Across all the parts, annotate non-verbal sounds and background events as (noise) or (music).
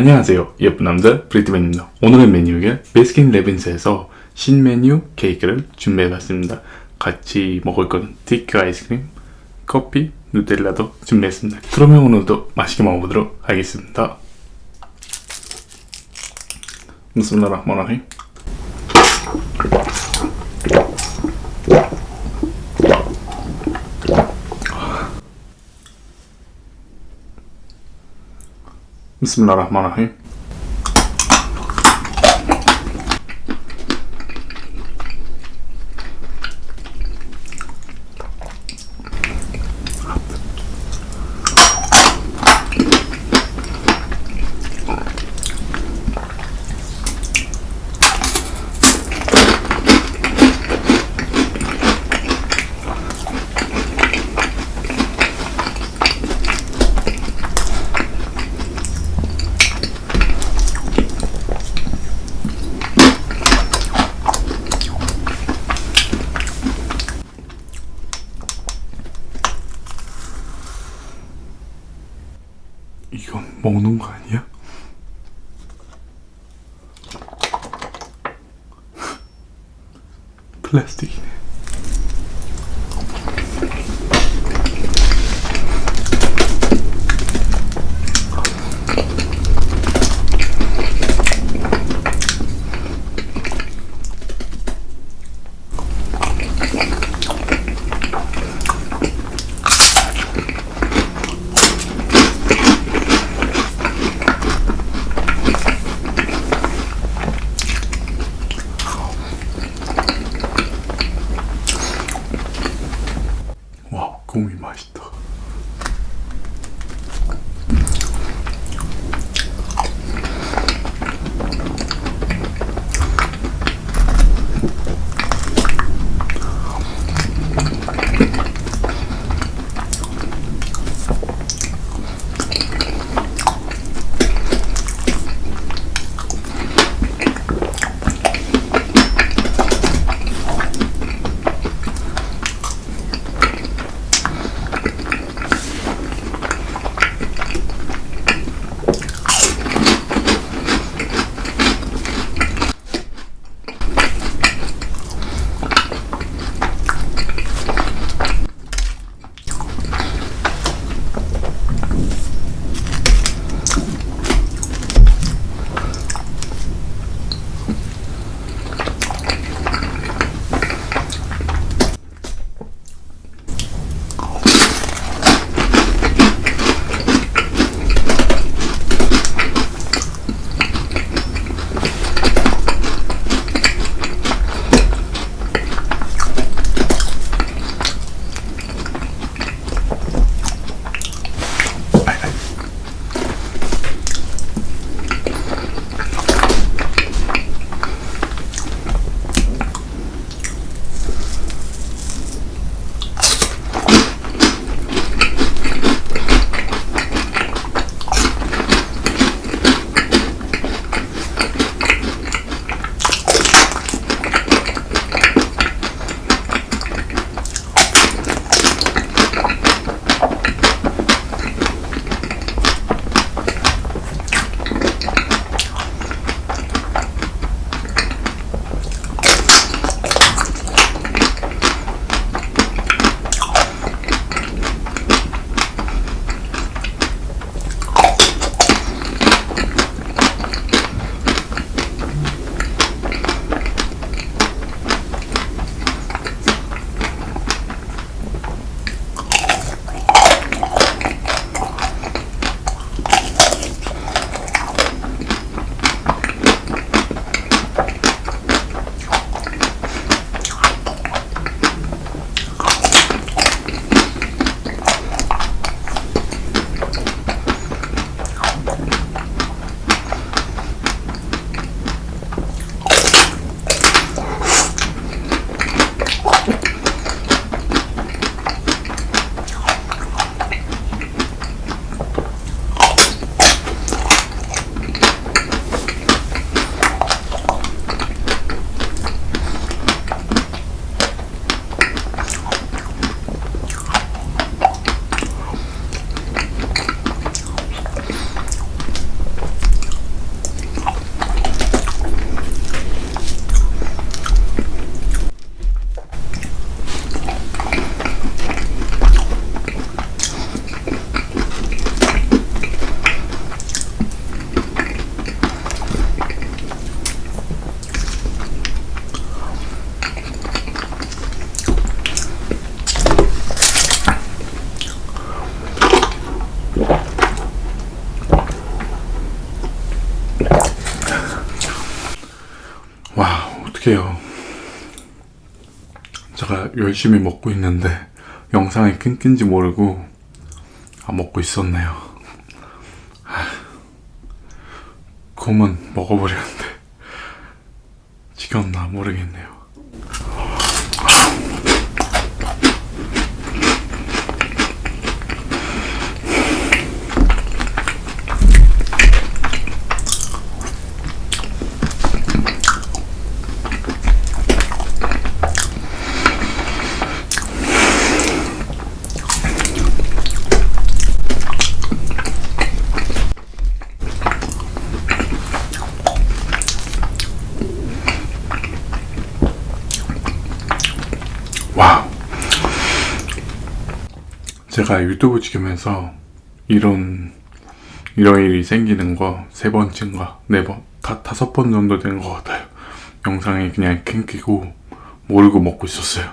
안녕하세요 예쁜 남자 브리트맨입니다. 오늘의 메뉴는 베스킨 레빈스에서 신메뉴 케이크를 준비해봤습니다. 같이 먹을 거는 티크 아이스크림, 커피, 누텔라도 준비했습니다. 그러면 오늘도 맛있게 먹어보도록 하겠습니다. 비스밀라흐마니 بسم الله الرحمن الرحيم. 먹는 거 아니야? (laughs) 플라스틱이네. 와 어떡해요. 제가 열심히 먹고 있는데 영상이 끊긴지 모르고 아 먹고 있었네요. 아, 곰은 먹어버렸는데 지겹나 모르겠네요. 제가 유튜브 찍으면서 이런 이런 일이 생기는 거 세 번째인가 네 번, 다 다섯 번 정도 된 것 같아요. 영상이 그냥 끊기고 모르고 먹고 있었어요.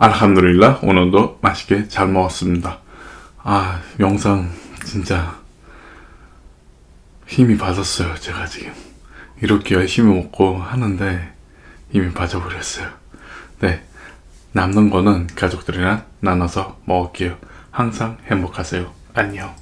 알함드릴라 오늘도 맛있게 잘 먹었습니다. 아 영상 진짜 힘이 빠졌어요 제가 지금. 이렇게 열심히 먹고 하는데 힘이 빠져버렸어요. 네 남는 거는 가족들이랑 나눠서 먹을게요. 항상 행복하세요. 안녕.